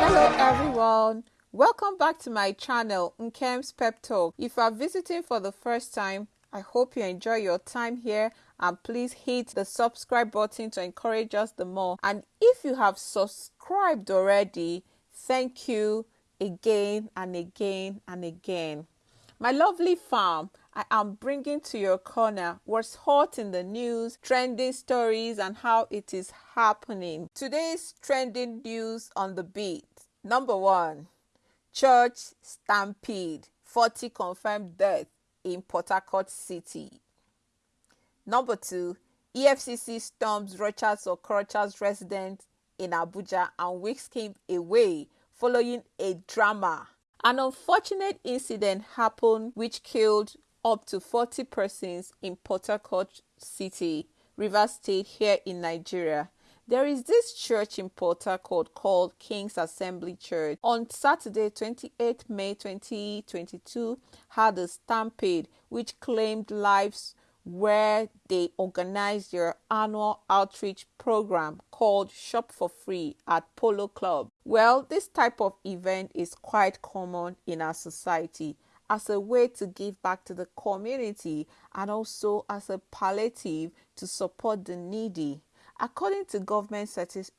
Hello everyone. Welcome back to my channel, Nkem's Pep Talk. If you are visiting for the first time, I hope you enjoy your time here and please hit the subscribe button to encourage us the more. And if you have subscribed already, thank you again and again and again. My lovely farm, I am bringing to your corner what's hot in the news, trending stories, and how it is happening. Today's trending news on the beat. Number one, church stampede, 40 confirmed death in Port Harcourt City. Number two, EFCC storms Rochas or Okorocha's residence in Abuja and whisks him away following a drama. An unfortunate incident happened which killed up to 40 persons in Port Harcourt City, Rivers State, here in Nigeria. There is this church in Port Harcourt called King's Assembly Church. On Saturday, 28 May 2022, had a stampede which claimed lives where they organized their annual outreach program called Shop for Free at Polo Club. Well, this type of event is quite common in our society as a way to give back to the community and also as a palliative to support the needy. According to government statistics,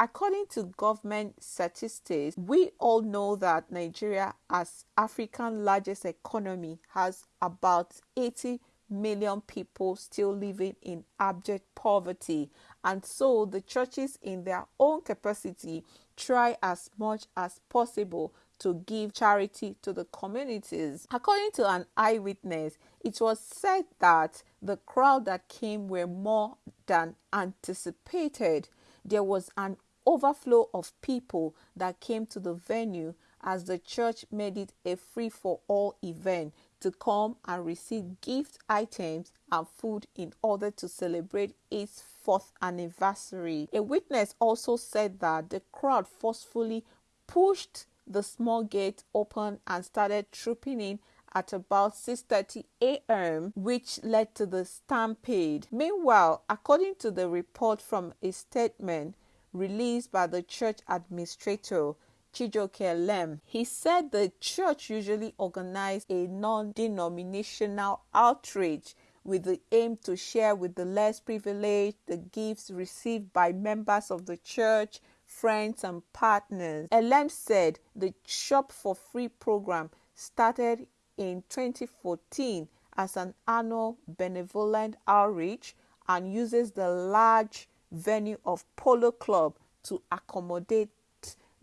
According to government statistics, we all know that Nigeria, as Africa's largest economy, has about 80 million people still living in abject poverty. And so the churches, in their own capacity, try as much as possible to give charity to the communities. According to an eyewitness, it was said that the crowd that came were more than anticipated. There was an overflow of people that came to the venue as the church made it a free for all event to come and receive gift items and food in order to celebrate its fourth anniversary. A witness also said that the crowd forcefully pushed the small gate open and started trooping in at about 6:30 a.m., which led to the stampede. Meanwhile, according to the report from a statement released by the church administrator, Chijioke Elem. He said the church usually organized a non-denominational outreach with the aim to share with the less privileged the gifts received by members of the church, friends, and partners. Elem said the Shop for Free program started in 2014 as an annual benevolent outreach and uses the large venue of Polo Club to accommodate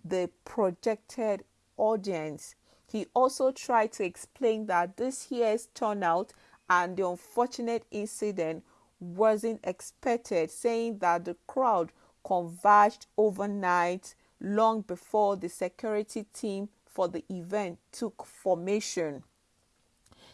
the projected audience. He also tried to explain that this year's turnout and the unfortunate incident wasn't expected, saying that the crowd converged overnight long before the security team for the event took formation.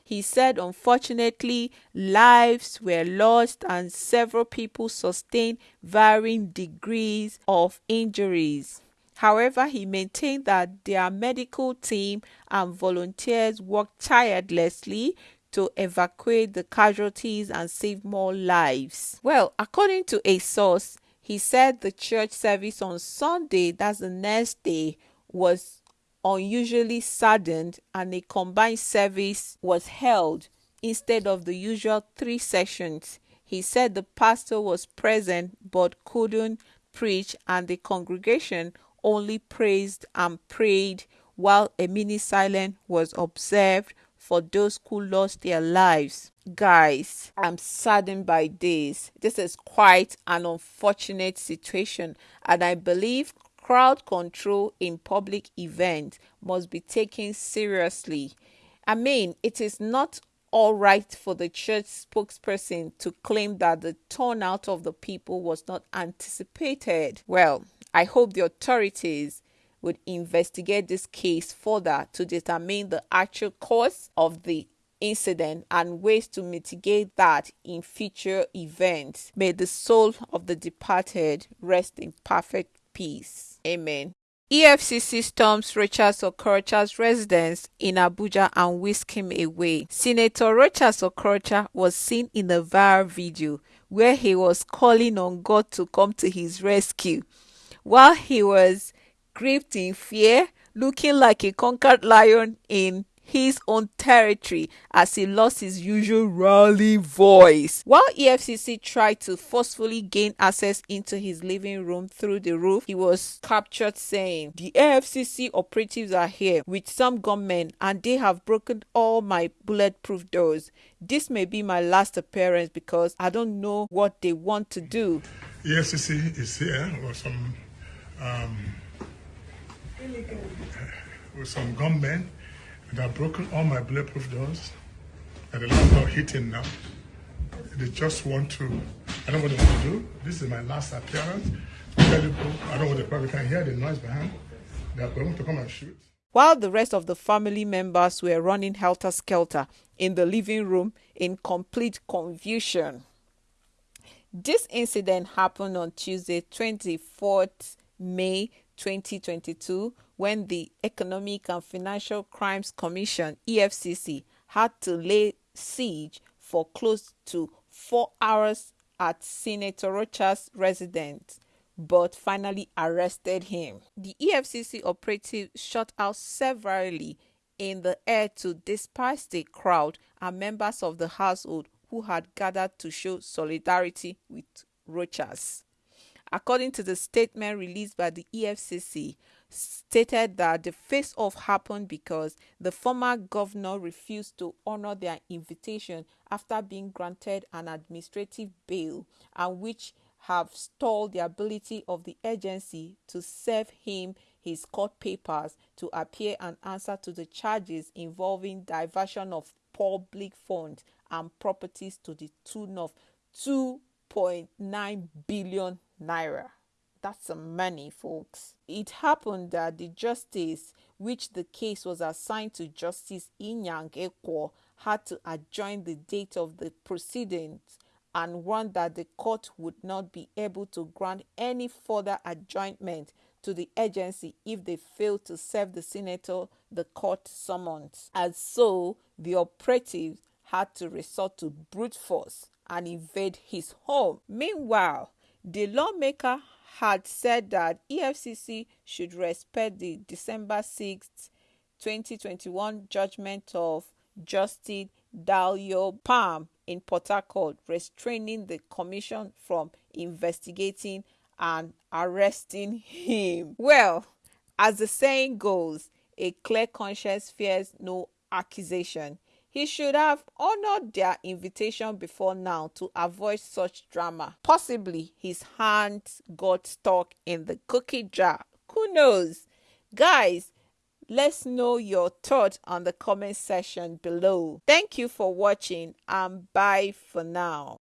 He said, unfortunately, lives were lost and several people sustained varying degrees of injuries. However, he maintained that their medical team and volunteers worked tirelessly to evacuate the casualties and save more lives. Well, according to a source, he said the church service on Sunday, that's the next day, was unusually saddened and a combined service was held instead of the usual three sessions. He said the pastor was present but couldn't preach and the congregation only praised and prayed while a mini silence was observed for those who lost their lives. Guys, I'm saddened by this. This is quite an unfortunate situation, and I believe crowd control in public events must be taken seriously. I mean, it is not all right for the church spokesperson to claim that the turnout of the people was not anticipated. Well, I hope the authorities would investigate this case further to determine the actual cause of the incident and ways to mitigate that in future events. May the soul of the departed rest in perfect peace. Amen. EFCC storms Rochas Okorocha's residence in Abuja and whisked him away. Senator Rochas Okorocha was seen in a viral video where he was calling on God to come to his rescue. While he was gripped in fear, looking like a conquered lion in his own territory as he lost his usual rally voice. While EFCC tried to forcefully gain access into his living room through the roof, he was captured saying, The EFCC operatives are here with some gunmen and they have broken all my bulletproof doors. This may be my last appearance because I don't know what they want to do. EFCC is here with some um, with some gunmen and I've broken all my bulletproof doors. And the landlord hitting now. They just want to, I don't know what they want to do. This is my last appearance. I don't know what they probably can hear the noise behind. They're going to come and shoot. While the rest of the family members were running helter skelter in the living room in complete confusion. This incident happened on Tuesday, 24th May 2022 when the Economic and Financial Crimes Commission EFCC had to lay siege for close to 4 hours at Senator Rocha's residence but finally arrested him. The EFCC operative shot out severally in the air to disperse the crowd and members of the household who had gathered to show solidarity with Rochas according to the statement released by the EFCC, stated that the face-off happened because the former governor refused to honor their invitation after being granted an administrative bail and which have stalled the ability of the agency to serve him his court papers to appear and answer to the charges involving diversion of public funds and properties to the tune of 2.9 billion naira. That's some money, folks. It happened that the justice, which the case was assigned to Justice Inyang Ekwo, had to adjourn the date of the proceedings and warned that the court would not be able to grant any further adjournment to the agency if they failed to serve the senator the court summons. And so the operatives had to resort to brute force and invade his home. Meanwhile, the lawmaker had said that EFCC should respect the December 6, 2021 judgment of Justice Dalio Palm in Port Harcourt, restraining the commission from investigating and arresting him. Well, as the saying goes, a clear conscience fears no accusation. He should have honored their invitation before now to avoid such drama. Possibly his hands got stuck in the cookie jar. Who knows? Guys, let's know your thoughts on the comment section below. Thank you for watching and bye for now.